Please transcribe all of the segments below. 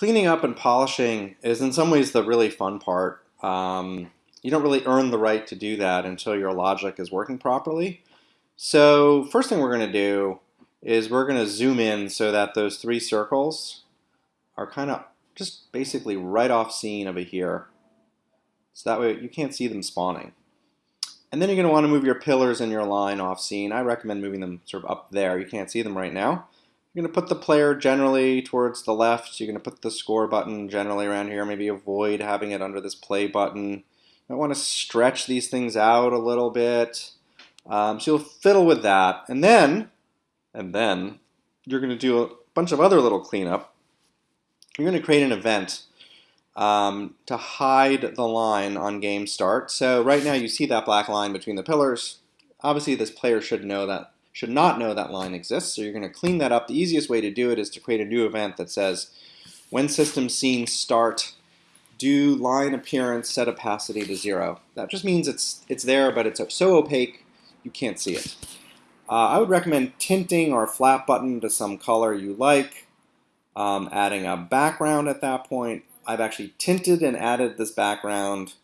cleaning up and polishing is in some ways the really fun part. Um, you don't really earn the right to do that until your logic is working properly. So first thing we're going to do is we're going to zoom in so that those three circles are kind of just basically right off scene over here. So that way you can't see them spawning. And then you're going to want to move your pillars and your line off scene. I recommend moving them sort of up there. You can't see them right now. You're going to put the player generally towards the left. You're going to put the score button generally around here. Maybe avoid having it under this play button. I want to stretch these things out a little bit. Um, so you'll fiddle with that. And then, and then, you're going to do a bunch of other little cleanup. You're going to create an event um, to hide the line on game start. So right now you see that black line between the pillars. Obviously this player should know that should not know that line exists. So you're going to clean that up. The easiest way to do it is to create a new event that says, when system scene start, do line appearance set opacity to zero. That just means it's, it's there, but it's so opaque you can't see it. Uh, I would recommend tinting our flat button to some color you like, um, adding a background at that point. I've actually tinted and added this background,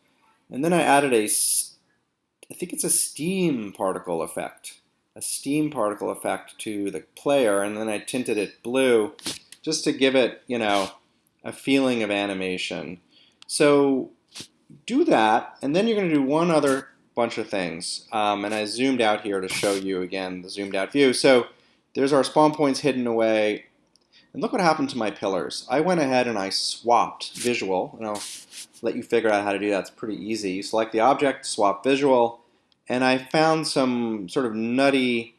and then I added a, I think it's a steam particle effect a steam particle effect to the player, and then I tinted it blue just to give it, you know, a feeling of animation. So do that, and then you're going to do one other bunch of things. Um, and I zoomed out here to show you again the zoomed out view. So there's our spawn points hidden away. And look what happened to my pillars. I went ahead and I swapped visual, and I'll let you figure out how to do that. It's pretty easy. You select the object, swap visual, and I found some sort of nutty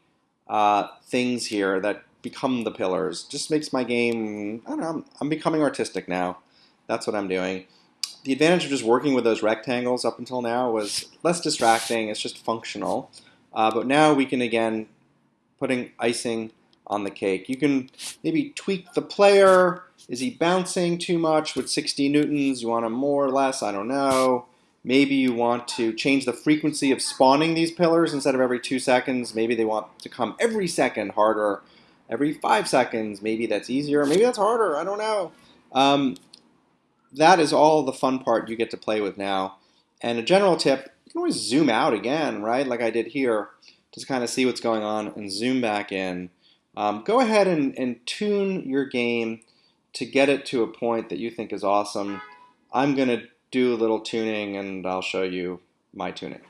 uh, things here that become the pillars. Just makes my game, I don't know, I'm, I'm becoming artistic now. That's what I'm doing. The advantage of just working with those rectangles up until now was less distracting, it's just functional. Uh, but now we can, again, putting icing on the cake. You can maybe tweak the player. Is he bouncing too much with 60 newtons? You want him more or less? I don't know. Maybe you want to change the frequency of spawning these pillars instead of every two seconds. Maybe they want to come every second harder, every five seconds. Maybe that's easier. Maybe that's harder. I don't know. Um, that is all the fun part you get to play with now. And a general tip, you can always zoom out again, right? Like I did here, just kind of see what's going on and zoom back in. Um, go ahead and, and tune your game to get it to a point that you think is awesome. I'm going to do a little tuning and I'll show you my tuning.